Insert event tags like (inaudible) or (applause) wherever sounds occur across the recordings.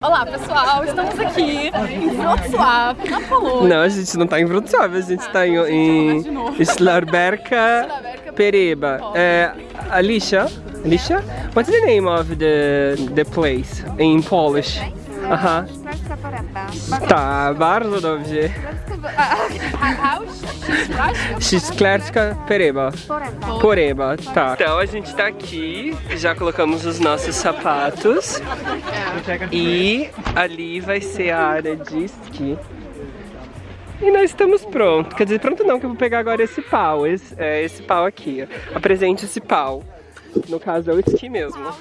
Olá pessoal, estamos aqui em Wrocław, na Polônia. Não, a gente não tá em Wrocław, a gente tá em, em Slarberka Pereba. É, Alicia, Alicia, what's the name of the, the place in Polish? Aha. Tá, bardzo dobrze. Szklarska Pereba. Poreba, tá. Então a gente tá aqui, já colocamos os nossos sapatos. E ali vai ser a área de esqui. E nós estamos prontos. Quer dizer, pronto não, que eu vou pegar agora esse pau. Esse, é, esse pau aqui. Apresente esse pau. No caso é o esqui mesmo.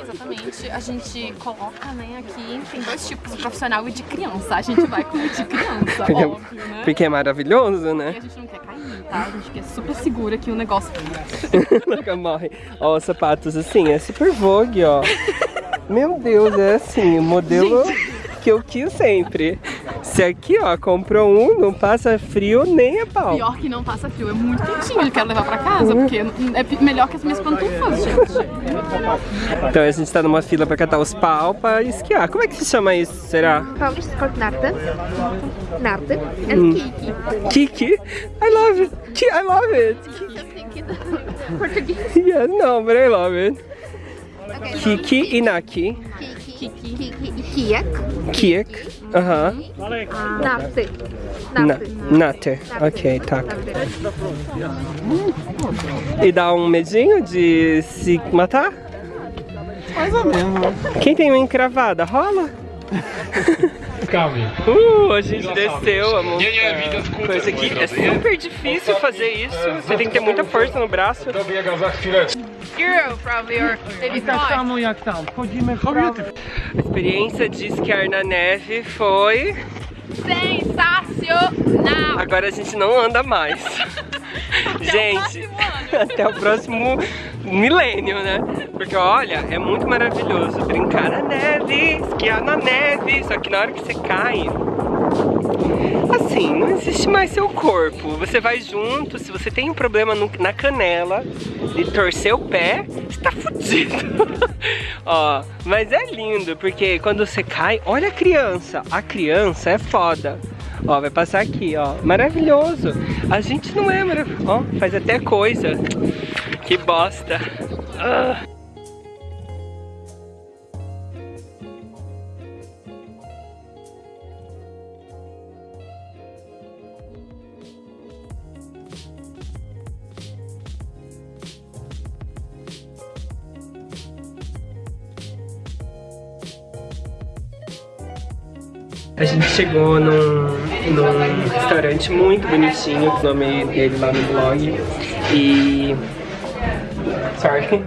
Exatamente. A gente coloca, né, aqui, tem dois tipos, o profissional e de criança. A gente vai com o de criança, Porque, óbvio, né? porque é maravilhoso, E né? a gente não quer cair, tá? A gente quer super seguro aqui o negócio. (laughs) Nunca morre. Ó, os sapatos assim, é super vogue, ó. Meu Deus, é assim, o modelo que eu quis sempre. Se aqui, ó, comprou um, não passa frio nem a pau. Pior que não passa frio, é muito quentinho. Eu quero levar pra casa, porque é melhor que as minhas pantufas, gente. Então a gente tá numa fila pra catar os pau pra esquiar. Como é que se chama isso, será? Is called narty. Narty and kiki. Kiki? I love it. Ki- I love it. Portuguese. (laughs) Yes, no, but I love it. Okay. Kiki e Naki. Kiki. Kijek. Kiek. Aham. Narty. Na, Narty. nate. Ok, tá. E dá um medinho de se matar? Mais ou menos. Quem tem uma encravada, rola? Calma. Uh, a gente desceu a Nie, nie, widać kółko coisa aqui. É super difícil fazer isso. Você tem que ter muita força no braço. Hero w prawo. A experiência de esquiar na neve foi... Sensacional! Agora a gente não anda mais. (laughs) gente, (laughs) até o próximo milênio, né? Porque olha, é muito maravilhoso brincar na neve, esquiar na neve, só que na hora que você cai, assim, não existe mais seu corpo. Você vai junto, se você tem um problema no- na canela de torcer o pé, você tá fudido. (laughs) Ó, mas é lindo, porque quando você cai, olha a criança. A criança é foda. Ó, vai passar aqui, ó. Maravilhoso. A gente não é maravilhoso. Ó, faz até coisa. Que bosta. Ah. A gente chegou num, num restaurante muito bonitinho, o nome dele lá no blog. E. Sorry.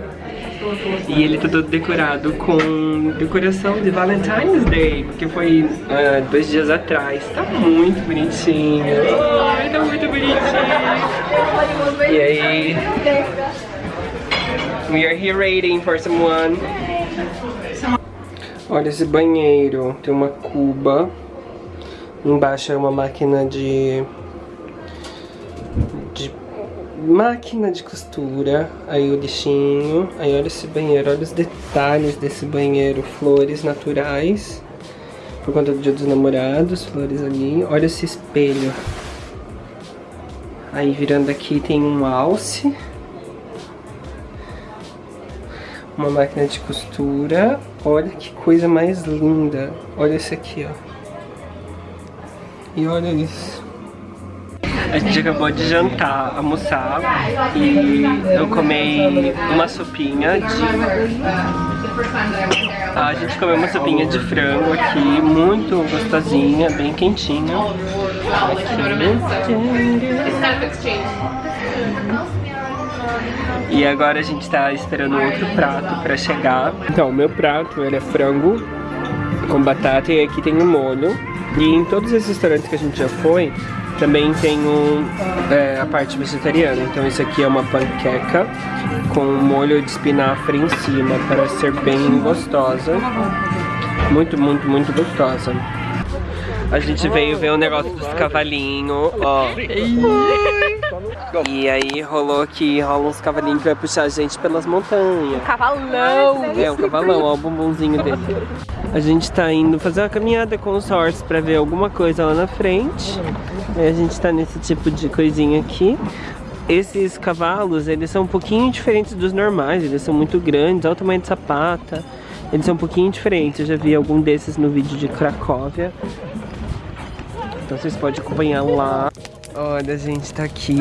E ele tá todo decorado com decoração de Valentine's Day, porque foi ah, dois dias atrás. Tá muito bonitinho. Ai, tá muito bonitinho. E aí. We are here waiting for someone. Olha esse banheiro, tem uma cuba. Embaixo é uma máquina de... de máquina de costura. Aí o lixinho. Aí olha esse banheiro, olha os detalhes desse banheiro. Flores naturais. Por conta do dia dos namorados, flores ali. Olha esse espelho. Aí virando aqui tem um alce. Uma máquina de costura. Olha que coisa mais linda. Olha esse aqui, ó. E olha isso. A gente acabou de jantar, almoçar e eu comi uma sopinha de... A gente comeu uma sopinha de frango aqui, muito gostosinha, bem quentinha. E agora a gente tá esperando outro prato pra chegar. Então, o meu prato, ele é frango com batata e aqui tem um molho. E em todos esses restaurantes que a gente já foi, também tem um, é, a parte vegetariana. Então isso aqui é uma panqueca com um molho de espinafre em cima para ser bem gostosa. Muito, muito, muito gostosa. A gente veio ver o negócio dos cavalinhos, ó. E aí rolou que rola uns cavalinhos que vai puxar a gente pelas montanhas. Cavalão! É, um cavalão, ó, o bumbumzinho dele. A gente tá indo fazer uma caminhada com os horses pra ver alguma coisa lá na frente. Aí a gente tá nesse tipo de coisinha aqui. Esses cavalos, eles são um pouquinho diferentes dos normais. Eles são muito grandes, olha o tamanho de sapata. Eles são um pouquinho diferentes. Eu já vi algum desses no vídeo de Cracóvia. Então vocês podem acompanhar lá. Olha, a gente tá aqui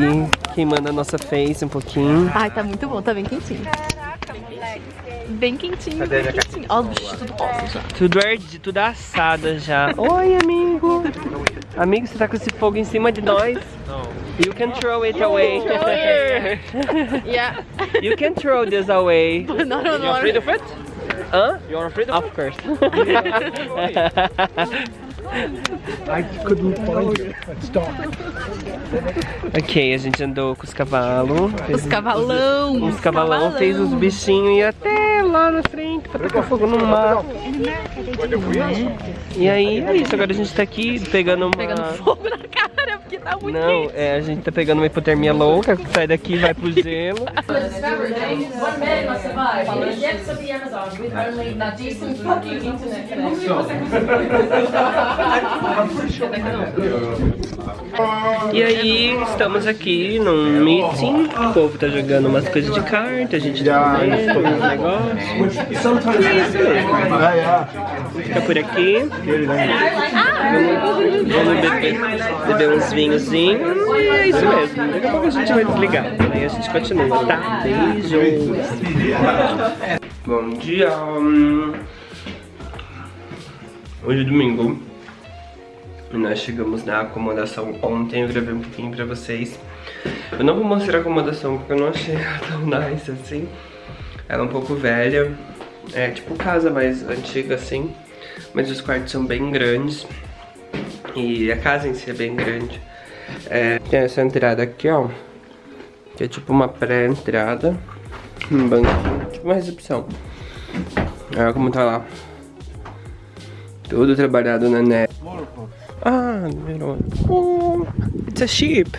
queimando a nossa face um pouquinho. Ai, tá muito bom, tá bem quentinho. Bem quentinho, bem quentinho. Ó, os bichos tudo rosa já. Tudo ardido, tudo assado já. (laughs) Oi, amigo. Amigo, você tá com esse fogo em cima de nós? You can throw it away. (laughs) (laughs) Yeah. you can throw this away. Não, não, não. of it? Hã? You're afraid of, of course. I couldn't find you. Stop. ok, a gente andou com os cavalos. Os cavalão. Os cavalão fez os bichinhos e até lá na frente pra tacar fogo no mar. E aí é isso, agora a gente tá aqui pegando uma... Pegando fogo na cara, tá muito Não, quente. é, a gente tá pegando uma hipotermia louca, que sai daqui e vai pro (laughs) gelo. E aí, estamos aqui num meeting, o povo tá jogando umas coisas de carta, a gente tá vendo uns negócios. E é isso mesmo. Fica por aqui. Vamos beber, beber uns vinhozinhos e é isso mesmo. Daqui a pouco a gente vai desligar. Aí a gente continua, tá? Beijos. Bom dia. Hoje é domingo. Nós chegamos na acomodação ontem, eu gravei um pouquinho pra vocês. Eu não vou mostrar a acomodação porque eu não achei ela tão nice assim. Ela é um pouco velha, é tipo casa mais antiga assim. Mas os quartos são bem grandes. E a casa em si é bem grande. É, tem essa entrada aqui, ó. Que é tipo uma pré-entrada. Um banquinho, tipo uma recepção. Olha como tá lá. Tudo trabalhado na neve. Ah, one. Oh, it's a sheep.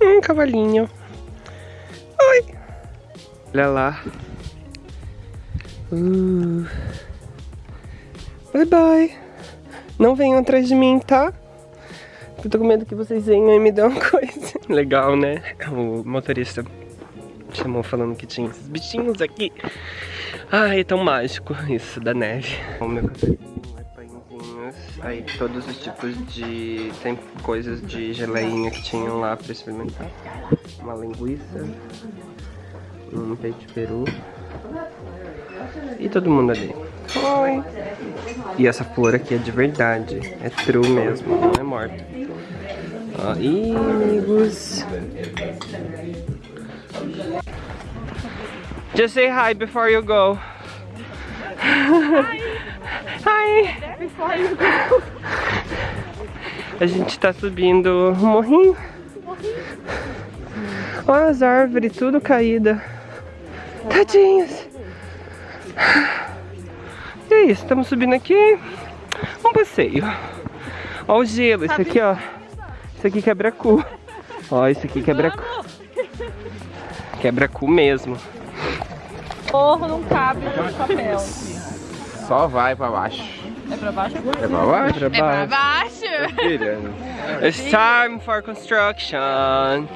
Um cavalinho. Oi. Olha lá. Uh. Bye bye. Não venham atrás de mim, tá? Eu tô com medo que vocês venham e me dêem uma coisa. (laughs) Legal, né? O motorista chamou falando que tinha esses bichinhos aqui. Ai, é tão mágico isso da neve. O meu cafezinho é. Aí todos os tipos de... Tem coisas de geleinha que tinham lá pra experimentar. Uma linguiça. Um peito de peru. E todo mundo ali. Oi! E essa flor aqui é de verdade. É true mesmo, não é morta. Ó, amigos. Just say hi before you go. (laughs) Hi. Before you go. A gente tá subindo um morrinho. Olha as árvores, tudo caída. Tadinhas. E é isso, estamos subindo aqui. Um passeio. Ó o gelo, isso aqui, ó. Isso aqui quebra cu. Ó, isso aqui quebra cu. Quebra cu mesmo. Morro não cabe no papel. Só vai pra baixo. É pra baixo? É pra baixo? Pra É pra baixo. It's time for construction.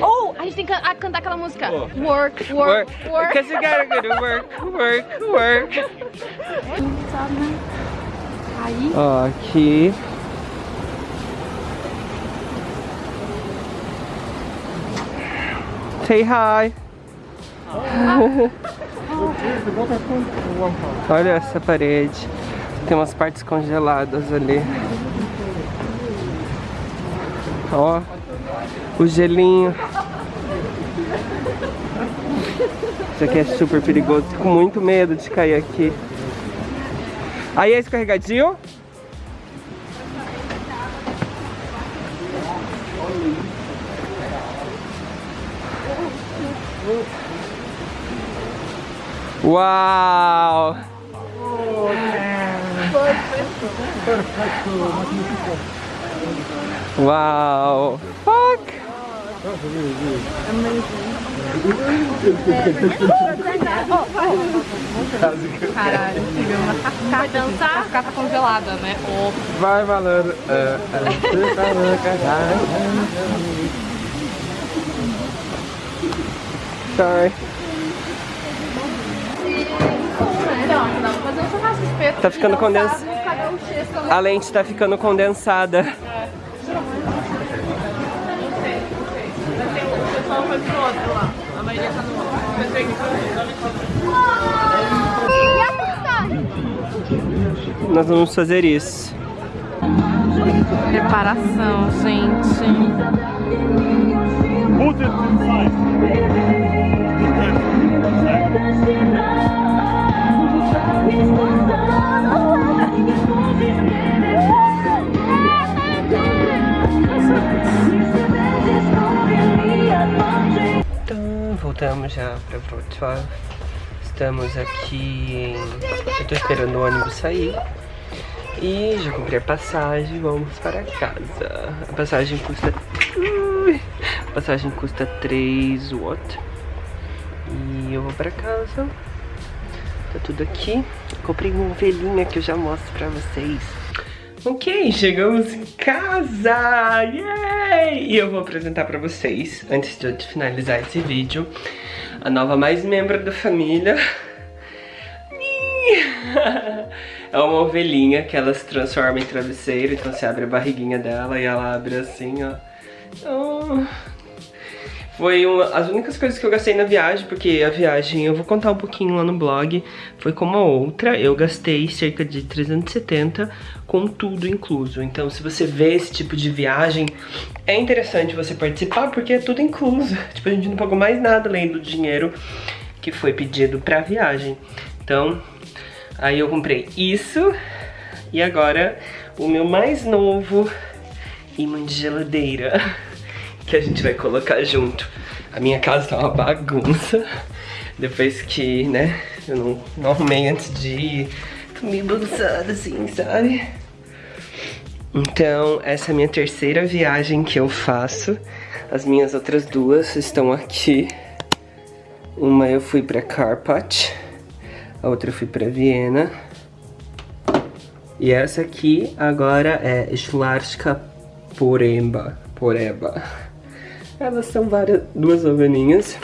Ou a gente tem que can- cantar aquela música. Work, work, Work. work. Because you gotta go to work, work, work. (laughs) Aí, Ó, aqui. Say hi. (laughs) Olha essa parede. Tem umas partes congeladas ali. Ó, o gelinho. Isso aqui é super perigoso. Fico com muito medo de cair aqui. Aí é escorregadio? Uau! Uau! Fuck! Caralho, tive uma cascata, dançar? cascata congelada, né? Oh. Vai valer. é, Sorry. Tá ficando chega A lente tá ficando condensada. Nós vamos fazer isso. Preparação, gente. Put it inside. Então, voltamos já pra Wrocław. Estamos aqui em... Eu tô esperando o ônibus sair. E já comprei a passagem, vamos para casa. A passagem custa... A passagem custa 3 watt. E eu vou para casa. Tá tudo aqui. Comprei uma ovelhinha que eu já mostro pra vocês. Ok, chegamos em casa! Yay! E eu vou apresentar pra vocês, antes de eu finalizar esse vídeo, a nova mais membro da família. (laughs) É uma ovelhinha que ela se transforma em travesseiro, então você abre a barriguinha dela e ela abre assim, ó. Oh. Foi uma, as únicas coisas que eu gastei na viagem, porque a viagem, eu vou contar um pouquinho lá no blog, foi como a outra, eu gastei cerca de 370 com tudo incluso. Então se você vê esse tipo de viagem, é interessante você participar, porque é tudo incluso. (laughs) Tipo, a gente não pagou mais nada além do dinheiro que foi pedido pra viagem. Então, aí eu comprei isso, e agora o meu mais novo imã de geladeira (laughs) que a gente vai colocar junto. A minha casa tá uma bagunça. Depois que, né, eu não, não arrumei antes de ir. Tô meio bagunçada assim, sabe? Então, essa é a minha terceira viagem que eu faço. As minhas outras duas estão aqui. Uma eu fui pra Karpat. A outra eu fui pra Viena. E essa aqui agora é Schlarska Poremba. Poreba. Elas são várias, duas ovelhinhas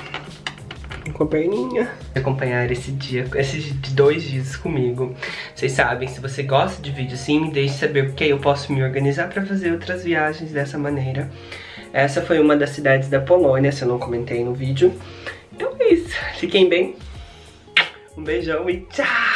com a perninha. Acompanhar esse dia, esses dois dias comigo. Vocês sabem, se você gosta de vídeo assim, me deixe saber porque eu posso me organizar pra fazer outras viagens dessa maneira. Essa foi uma das cidades da Polônia, se eu não comentei no vídeo. Então é isso. Fiquem bem. Um beijão e tchau!